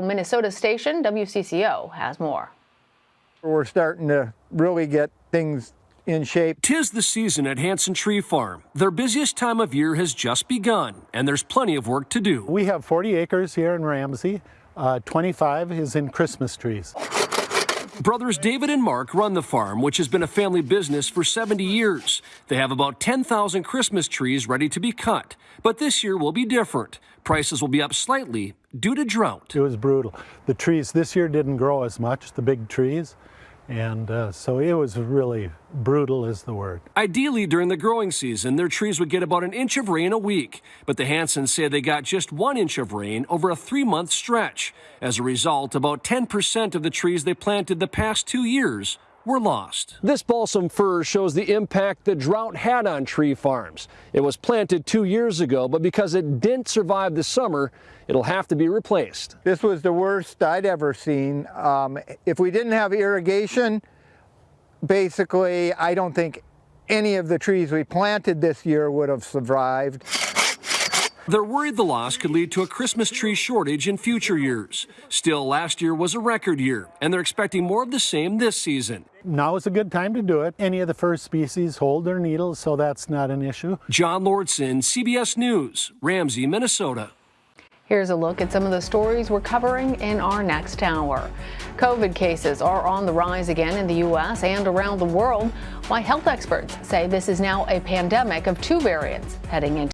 Minnesota station WCCO has more. We're starting to really get things in shape. Tis the season at Hanson Tree Farm. Their busiest time of year has just begun, and there's plenty of work to do. We have 40 acres here in Ramsey. Uh, 25 is in Christmas trees. Brothers David and Mark run the farm, which has been a family business for 70 years. They have about 10,000 Christmas trees ready to be cut. But this year will be different. Prices will be up slightly due to drought. It was brutal. The trees this year didn't grow as much, the big trees. And uh, so it was really brutal, is the word. Ideally, during the growing season, their trees would get about an inch of rain a week. But the Hansons say they got just one inch of rain over a three month stretch. As a result, about 10% of the trees they planted the past two years were lost. This balsam fir shows the impact the drought had on tree farms. It was planted two years ago, but because it didn't survive the summer, it'll have to be replaced. This was the worst I'd ever seen. Um, if we didn't have irrigation, basically, I don't think any of the trees we planted this year would have survived. They're worried the loss could lead to a Christmas tree shortage in future years. Still, last year was a record year, and they're expecting more of the same this season. Now is a good time to do it. Any of the fir species hold their needles, so that's not an issue. John Lordson, CBS News, Ramsey, Minnesota. Here's a look at some of the stories we're covering in our next hour. COVID cases are on the rise again in the U.S. and around the world, why health experts say this is now a pandemic of two variants heading into